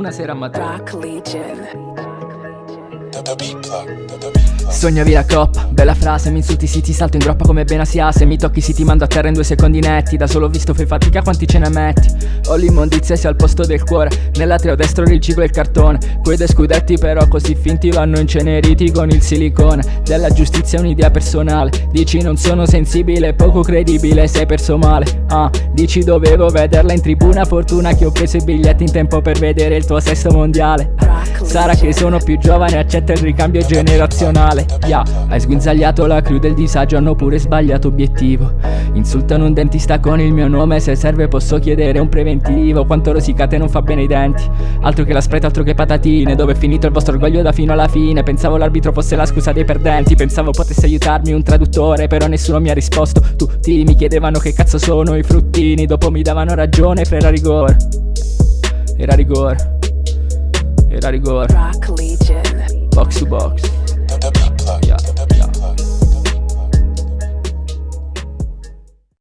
una sera a Matera Rock Legion. Sognavi la coppa, bella frase, mi insulti sì ti salto in groppa come Benasia Se mi tocchi sì ti mando a terra in due secondi netti. Da solo visto fai fatica quanti ce ne metti? Ho l'immondizia sia al posto del cuore Nell'atreo destro riciclo il cartone. Quei due scudetti però così finti vanno inceneriti con il silicone. Della giustizia è un'idea personale Dici non sono sensibile, poco credibile, sei perso male. Ah, dici dovevo vederla in tribuna Fortuna che ho preso i biglietti in tempo per vedere il tuo sesto mondiale Sarà che sono più giovane, accetta il ricambio generazionale. Yeah, hai sguinzagliato la crew del disagio, hanno pure sbagliato obiettivo. Insultano un dentista con il mio nome, se serve posso chiedere un preventivo. Quanto rosicate non fa bene i denti. Altro che la spreta, altro che patatine Dove è finito il vostro orgoglio da fino alla fine. Pensavo l'arbitro fosse la scusa dei perdenti Pensavo potesse aiutarmi un traduttore, però nessuno mi ha risposto. Tutti mi chiedevano che cazzo sono i fruttini Dopo mi davano ragione, fra era rigore Era rigore era rigore Rock Legion. Box to box